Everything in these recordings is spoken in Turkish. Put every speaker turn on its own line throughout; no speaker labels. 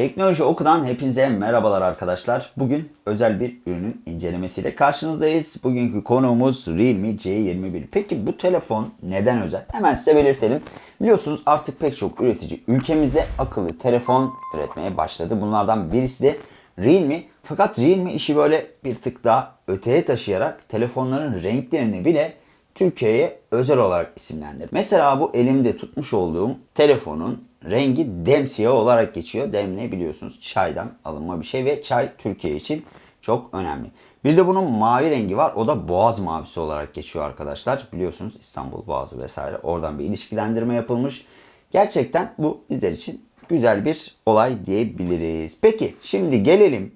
Teknoloji Oku'dan hepinize merhabalar arkadaşlar. Bugün özel bir ürünün incelemesiyle karşınızdayız. Bugünkü konuğumuz Realme C21. Peki bu telefon neden özel? Hemen size belirtelim. Biliyorsunuz artık pek çok üretici ülkemizde akıllı telefon üretmeye başladı. Bunlardan birisi de Realme. Fakat Realme işi böyle bir tık daha öteye taşıyarak telefonların renklerini bile Türkiye'ye özel olarak isimlendirdi. Mesela bu elimde tutmuş olduğum telefonun rengi demsiyah olarak geçiyor. Dem biliyorsunuz çaydan alınma bir şey ve çay Türkiye için çok önemli. Bir de bunun mavi rengi var. O da boğaz mavisi olarak geçiyor arkadaşlar. Biliyorsunuz İstanbul Boğazı vesaire. Oradan bir ilişkilendirme yapılmış. Gerçekten bu bizler için güzel bir olay diyebiliriz. Peki şimdi gelelim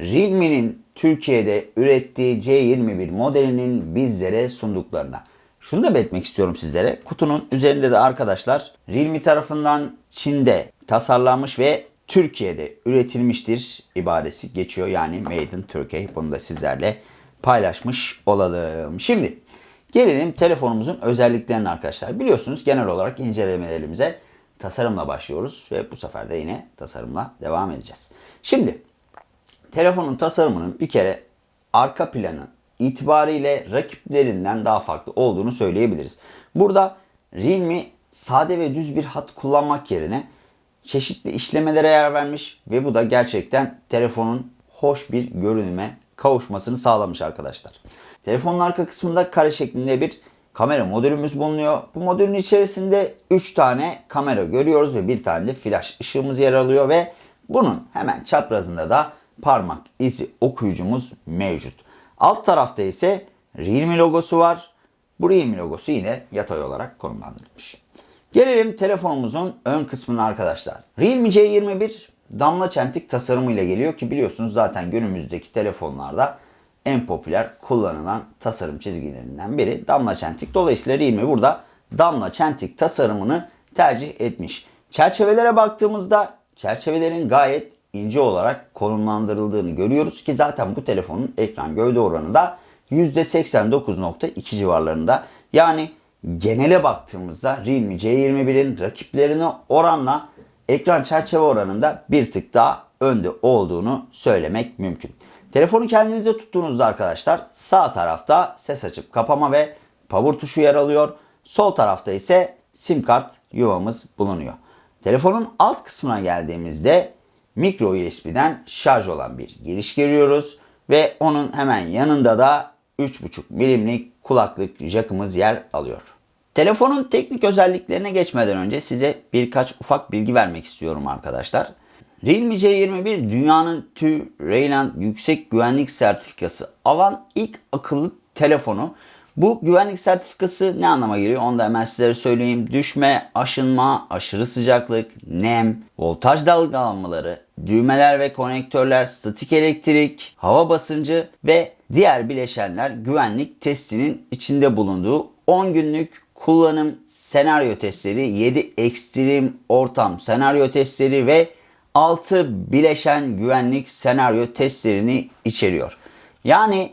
Realme'nin Türkiye'de ürettiği C21 modelinin bizlere sunduklarına. Şunu da belirtmek istiyorum sizlere. Kutunun üzerinde de arkadaşlar Realme tarafından Çin'de tasarlanmış ve Türkiye'de üretilmiştir ibaresi geçiyor. Yani Made in Turkey. Bunu da sizlerle paylaşmış olalım. Şimdi gelelim telefonumuzun özelliklerine arkadaşlar. Biliyorsunuz genel olarak incelemelerimize tasarımla başlıyoruz ve bu sefer de yine tasarımla devam edeceğiz. Şimdi telefonun tasarımının bir kere arka planı itibariyle rakiplerinden daha farklı olduğunu söyleyebiliriz. Burada Realme sade ve düz bir hat kullanmak yerine çeşitli işlemelere yer vermiş ve bu da gerçekten telefonun hoş bir görünüme kavuşmasını sağlamış arkadaşlar. Telefonun arka kısmında kare şeklinde bir kamera modülümüz bulunuyor. Bu modülün içerisinde 3 tane kamera görüyoruz ve bir tane de flash ışığımız yer alıyor ve bunun hemen çaprazında da parmak izi okuyucumuz mevcut. Alt tarafta ise Realme logosu var. Bu Realme logosu yine yatay olarak konumlandırılmış. Gelelim telefonumuzun ön kısmına arkadaşlar. Realme C21 damla çentik tasarımıyla geliyor ki biliyorsunuz zaten günümüzdeki telefonlarda en popüler kullanılan tasarım çizgilerinden biri damla çentik. Dolayısıyla Realme burada damla çentik tasarımını tercih etmiş. Çerçevelere baktığımızda çerçevelerin gayet ince olarak konumlandırıldığını görüyoruz ki zaten bu telefonun ekran gövde oranı da %89.2 civarlarında. Yani genele baktığımızda Realme C21'in rakiplerine oranla ekran çerçeve oranında bir tık daha önde olduğunu söylemek mümkün. Telefonu kendinize tuttuğunuzda arkadaşlar sağ tarafta ses açıp kapama ve power tuşu yer alıyor. Sol tarafta ise sim kart yuvamız bulunuyor. Telefonun alt kısmına geldiğimizde micro USB'den şarj olan bir giriş görüyoruz ve onun hemen yanında da 3.5 milimlik kulaklık jackımız yer alıyor. Telefonun teknik özelliklerine geçmeden önce size birkaç ufak bilgi vermek istiyorum arkadaşlar. Realme C21 dünyanın TÜ Rayland yüksek güvenlik sertifikası alan ilk akıllı telefonu. Bu güvenlik sertifikası ne anlama geliyor onu da hemen sizlere söyleyeyim. Düşme, aşınma, aşırı sıcaklık, nem, voltaj dalgalanmaları, düğmeler ve konektörler, statik elektrik, hava basıncı ve diğer bileşenler güvenlik testinin içinde bulunduğu 10 günlük kullanım senaryo testleri, 7 ekstrem ortam senaryo testleri ve 6 bileşen güvenlik senaryo testlerini içeriyor. Yani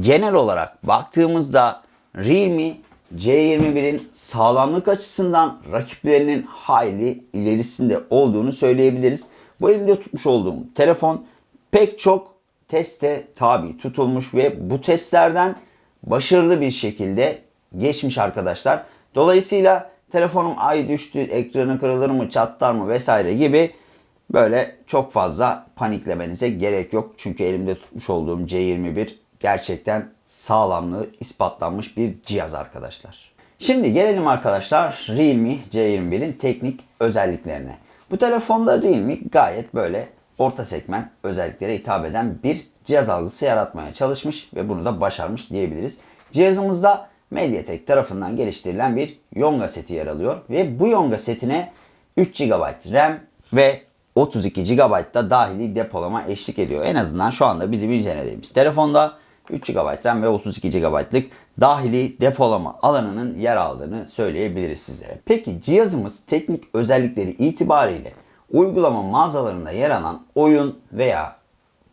genel olarak baktığımızda Realme C21'in sağlamlık açısından rakiplerinin hayli ilerisinde olduğunu söyleyebiliriz. Bu elimde tutmuş olduğum telefon pek çok teste tabi tutulmuş ve bu testlerden başarılı bir şekilde geçmiş arkadaşlar. Dolayısıyla telefonum ay düştü, ekranı kırılır mı, çatlar mı vesaire gibi böyle çok fazla paniklemenize gerek yok. Çünkü elimde tutmuş olduğum C21 gerçekten sağlamlığı ispatlanmış bir cihaz arkadaşlar. Şimdi gelelim arkadaşlar Realme C21'in teknik özelliklerine. Bu telefonda Realme gayet böyle orta segment özelliklere hitap eden bir cihaz algısı yaratmaya çalışmış ve bunu da başarmış diyebiliriz. Cihazımızda Mediatek tarafından geliştirilen bir Yonga seti yer alıyor ve bu Yonga setine 3 GB RAM ve 32 GB da dahili depolama eşlik ediyor. En azından şu anda bizim incelediğimiz telefonda 3 GB ve 32 GB'lık dahili depolama alanının yer aldığını söyleyebiliriz sizlere. Peki cihazımız teknik özellikleri itibariyle uygulama mağazalarında yer alan oyun veya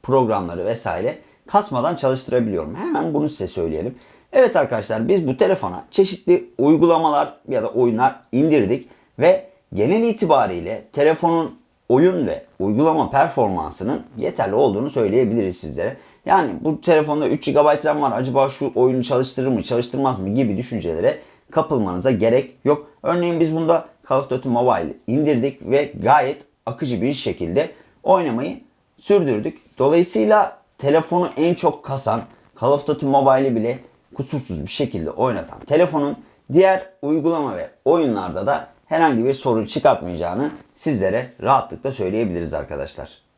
programları vesaire kasmadan çalıştırabiliyor mu? Hemen bunu size söyleyelim. Evet arkadaşlar biz bu telefona çeşitli uygulamalar ya da oyunlar indirdik ve genel itibariyle telefonun oyun ve uygulama performansının yeterli olduğunu söyleyebiliriz sizlere. Yani bu telefonda 3 GB RAM var acaba şu oyunu çalıştırır mı çalıştırmaz mı gibi düşüncelere kapılmanıza gerek yok. Örneğin biz bunda Call of Duty Mobile indirdik ve gayet akıcı bir şekilde oynamayı sürdürdük. Dolayısıyla telefonu en çok kasan Call of Duty Mobile'i bile kusursuz bir şekilde oynatan telefonun diğer uygulama ve oyunlarda da herhangi bir sorun çıkartmayacağını sizlere rahatlıkla söyleyebiliriz arkadaşlar.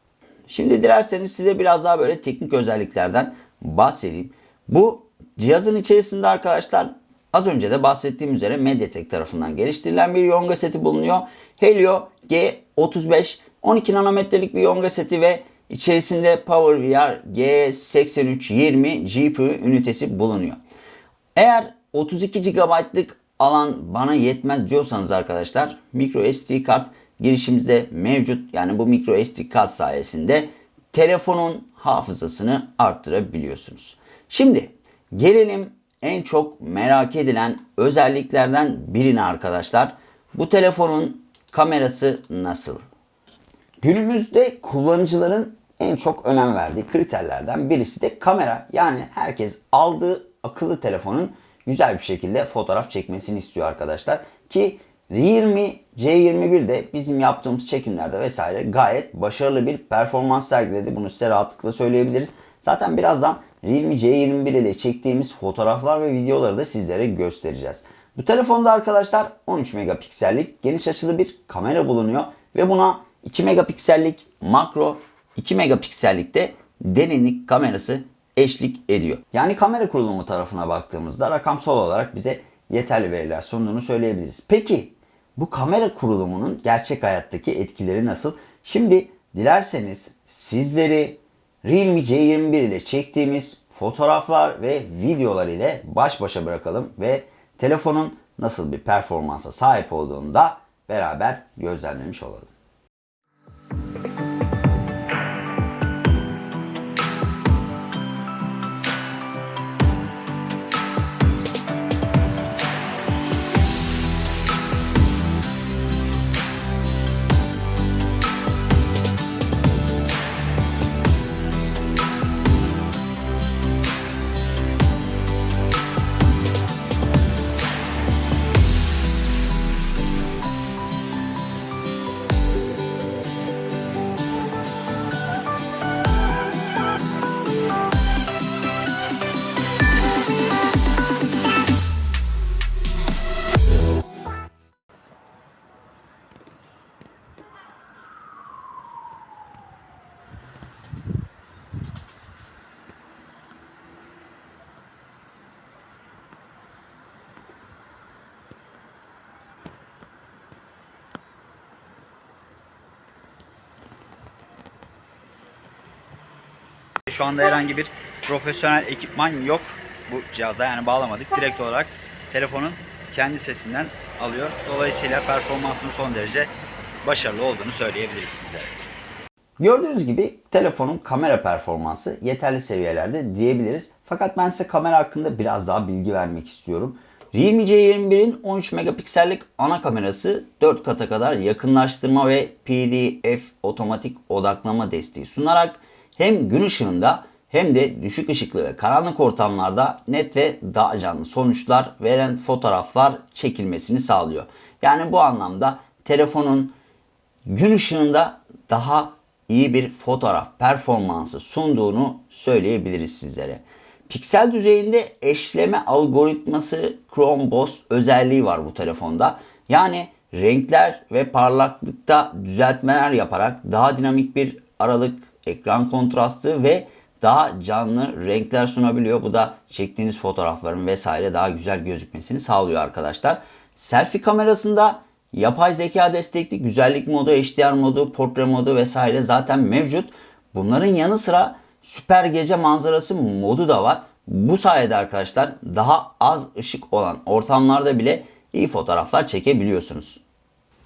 Şimdi dilerseniz size biraz daha böyle teknik özelliklerden bahsedeyim. Bu cihazın içerisinde arkadaşlar az önce de bahsettiğim üzere Mediatek tarafından geliştirilen bir Yonga seti bulunuyor. Helio G35 12 nanometrelik bir Yonga seti ve içerisinde PowerVR G8320 GPU ünitesi bulunuyor. Eğer 32 GB'lık alan bana yetmez diyorsanız arkadaşlar micro SD kart girişimizde mevcut. Yani bu micro SD kart sayesinde telefonun hafızasını arttırabiliyorsunuz. Şimdi gelelim en çok merak edilen özelliklerden birine arkadaşlar. Bu telefonun kamerası nasıl? Günümüzde kullanıcıların en çok önem verdiği kriterlerden birisi de kamera. Yani herkes aldığı akıllı telefonun güzel bir şekilde fotoğraf çekmesini istiyor arkadaşlar. Ki Realme C21 de bizim yaptığımız çekimlerde vesaire gayet başarılı bir performans sergiledi. Bunu size rahatlıkla söyleyebiliriz. Zaten birazdan Realme C21 ile çektiğimiz fotoğraflar ve videoları da sizlere göstereceğiz. Bu telefonda arkadaşlar 13 megapiksellik geniş açılı bir kamera bulunuyor ve buna 2 megapiksellik makro 2 megapiksellik de derinlik kamerası eşlik ediyor. Yani kamera kurulumu tarafına baktığımızda rakamsal olarak bize yeterli veriler sunduğunu söyleyebiliriz. Peki bu kamera kurulumunun gerçek hayattaki etkileri nasıl? Şimdi dilerseniz sizleri Realme C21 ile çektiğimiz fotoğraflar ve videolar ile baş başa bırakalım ve telefonun nasıl bir performansa sahip olduğunu da beraber gözlemlemiş olalım. Şu anda herhangi bir profesyonel ekipman yok bu cihaza yani bağlamadık. Direkt olarak telefonun kendi sesinden alıyor. Dolayısıyla performansının son derece başarılı olduğunu söyleyebiliriz sizlere. Gördüğünüz gibi telefonun kamera performansı yeterli seviyelerde diyebiliriz. Fakat ben size kamera hakkında biraz daha bilgi vermek istiyorum. Realme C21'in 13 megapiksellik ana kamerası 4 kata kadar yakınlaştırma ve PDF otomatik odaklama desteği sunarak hem gün ışığında hem de düşük ışıklı ve karanlık ortamlarda net ve daha canlı sonuçlar veren fotoğraflar çekilmesini sağlıyor. Yani bu anlamda telefonun gün ışığında daha iyi bir fotoğraf performansı sunduğunu söyleyebiliriz sizlere. Piksel düzeyinde eşleme algoritması Chrome Boss özelliği var bu telefonda. Yani renkler ve parlaklıkta düzeltmeler yaparak daha dinamik bir aralık, ekran kontrastı ve daha canlı renkler sunabiliyor. Bu da çektiğiniz fotoğrafların vesaire daha güzel gözükmesini sağlıyor arkadaşlar. Selfie kamerasında yapay zeka destekli güzellik modu, HDR modu, portre modu vesaire zaten mevcut. Bunların yanı sıra süper gece manzarası modu da var. Bu sayede arkadaşlar daha az ışık olan ortamlarda bile iyi fotoğraflar çekebiliyorsunuz.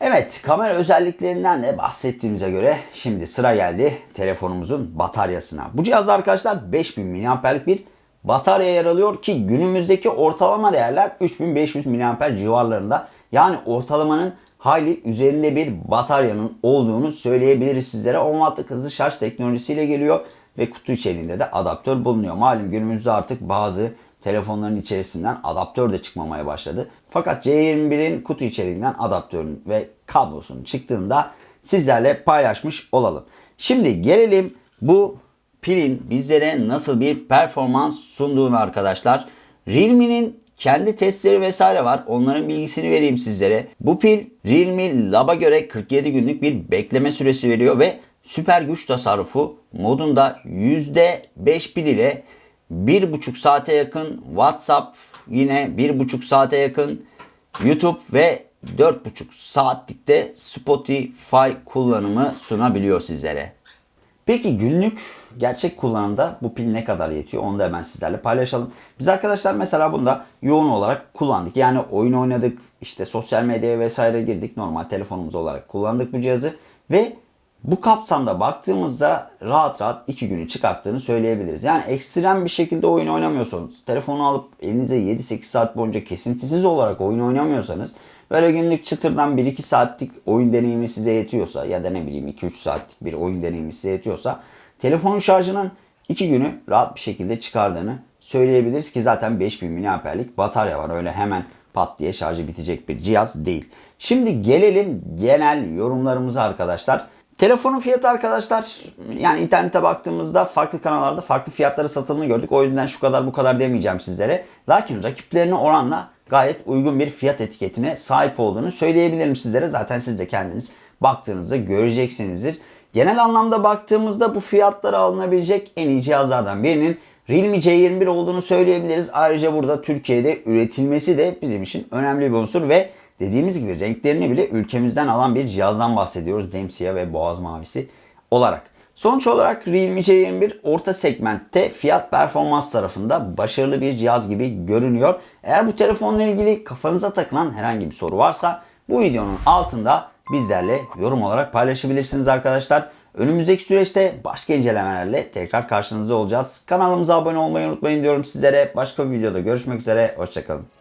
Evet kamera özelliklerinden de bahsettiğimize göre şimdi sıra geldi telefonumuzun bataryasına. Bu cihazda arkadaşlar 5000 mAh'lik bir batarya yer alıyor ki günümüzdeki ortalama değerler 3500 mAh civarlarında. Yani ortalamanın hayli üzerinde bir bataryanın olduğunu söyleyebiliriz sizlere. 10 wattlık hızlı şarj teknolojisiyle geliyor ve kutu içeriğinde de adaptör bulunuyor. Malum günümüzde artık bazı telefonların içerisinden adaptör de çıkmamaya başladı. Fakat C21'in kutu içeriğinden adaptörün ve kablosunun çıktığında sizlerle paylaşmış olalım. Şimdi gelelim bu pilin bizlere nasıl bir performans sunduğunu arkadaşlar. Realme'nin kendi testleri vesaire var. Onların bilgisini vereyim sizlere. Bu pil Realme Lab'a göre 47 günlük bir bekleme süresi veriyor ve süper güç tasarrufu modunda %5 pil ile 1,5 saate yakın WhatsApp yine 1,5 saate yakın YouTube ve 4,5 saatlikte Spotify kullanımı sunabiliyor sizlere. Peki günlük gerçek kullanımda bu pil ne kadar yetiyor onu da hemen sizlerle paylaşalım. Biz arkadaşlar mesela bunda yoğun olarak kullandık. Yani oyun oynadık, işte sosyal medyaya vesaire girdik. Normal telefonumuz olarak kullandık bu cihazı ve bu kapsamda baktığımızda rahat rahat 2 günü çıkarttığını söyleyebiliriz. Yani ekstrem bir şekilde oyun oynamıyorsanız, telefonu alıp elinize 7-8 saat boyunca kesintisiz olarak oyun oynamıyorsanız, böyle günlük çıtırdan 1-2 saatlik oyun deneyimi size yetiyorsa ya da ne bileyim 2-3 saatlik bir oyun deneyimi size yetiyorsa, telefonun şarjının 2 günü rahat bir şekilde çıkardığını söyleyebiliriz ki zaten 5000 mAh'lik batarya var. Öyle hemen pat diye şarjı bitecek bir cihaz değil. Şimdi gelelim genel yorumlarımıza arkadaşlar. Telefonun fiyatı arkadaşlar yani internete baktığımızda farklı kanallarda farklı fiyatları satıldığını gördük. O yüzden şu kadar bu kadar demeyeceğim sizlere. Lakin rakiplerine oranla gayet uygun bir fiyat etiketine sahip olduğunu söyleyebilirim sizlere. Zaten siz de kendiniz baktığınızda göreceksinizdir. Genel anlamda baktığımızda bu fiyatlara alınabilecek en iyi cihazlardan birinin Realme C21 olduğunu söyleyebiliriz. Ayrıca burada Türkiye'de üretilmesi de bizim için önemli bir unsur ve dediğimiz gibi renklerini bile ülkemizden alan bir cihazdan bahsediyoruz. Demsiyah ve boğaz mavisi olarak. Sonuç olarak Realme C21 orta segmentte fiyat performans tarafında başarılı bir cihaz gibi görünüyor. Eğer bu telefonla ilgili kafanıza takılan herhangi bir soru varsa bu videonun altında bizlerle yorum olarak paylaşabilirsiniz arkadaşlar. Önümüzdeki süreçte başka incelemelerle tekrar karşınızda olacağız. Kanalımıza abone olmayı unutmayın diyorum sizlere. Başka bir videoda görüşmek üzere. Hoşçakalın.